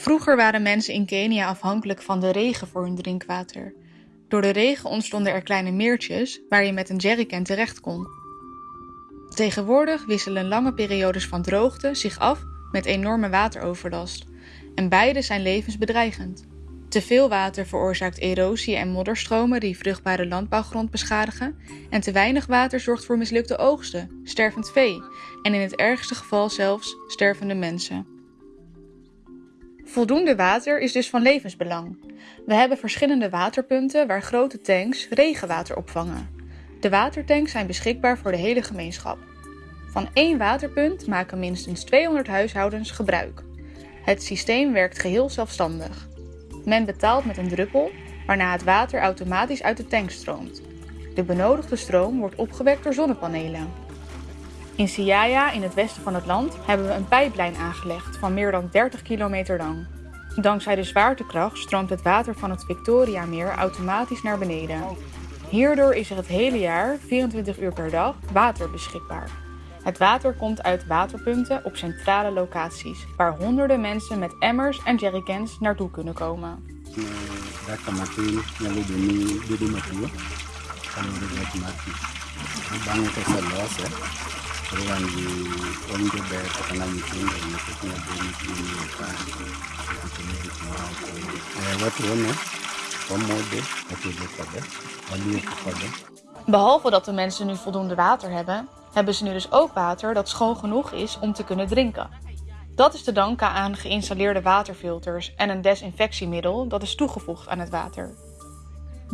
Vroeger waren mensen in Kenia afhankelijk van de regen voor hun drinkwater. Door de regen ontstonden er kleine meertjes waar je met een jerrycan terecht kon. Tegenwoordig wisselen lange periodes van droogte zich af met enorme wateroverlast. En beide zijn levensbedreigend. Te veel water veroorzaakt erosie en modderstromen die vruchtbare landbouwgrond beschadigen. En te weinig water zorgt voor mislukte oogsten, stervend vee en in het ergste geval zelfs stervende mensen. Voldoende water is dus van levensbelang. We hebben verschillende waterpunten waar grote tanks regenwater opvangen. De watertanks zijn beschikbaar voor de hele gemeenschap. Van één waterpunt maken minstens 200 huishoudens gebruik. Het systeem werkt geheel zelfstandig. Men betaalt met een druppel, waarna het water automatisch uit de tank stroomt. De benodigde stroom wordt opgewekt door zonnepanelen. In Siaya, in het westen van het land, hebben we een pijplijn aangelegd van meer dan 30 kilometer lang. Dankzij de zwaartekracht stroomt het water van het Victoriameer automatisch naar beneden. Hierdoor is er het hele jaar, 24 uur per dag, water beschikbaar. Het water komt uit waterpunten op centrale locaties, waar honderden mensen met emmers en jerrycans naartoe kunnen komen. Behalve dat de mensen nu voldoende water hebben, hebben ze nu dus ook water dat schoon genoeg is om te kunnen drinken. Dat is te danken aan geïnstalleerde waterfilters en een desinfectiemiddel dat is toegevoegd aan het water.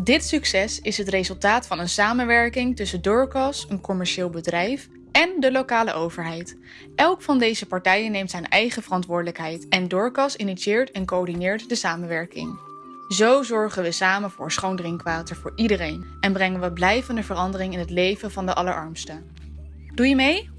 Dit succes is het resultaat van een samenwerking tussen Dorcas, een commercieel bedrijf, en de lokale overheid. Elk van deze partijen neemt zijn eigen verantwoordelijkheid en Dorcas initieert en coördineert de samenwerking. Zo zorgen we samen voor schoon drinkwater voor iedereen en brengen we blijvende verandering in het leven van de allerarmsten. Doe je mee?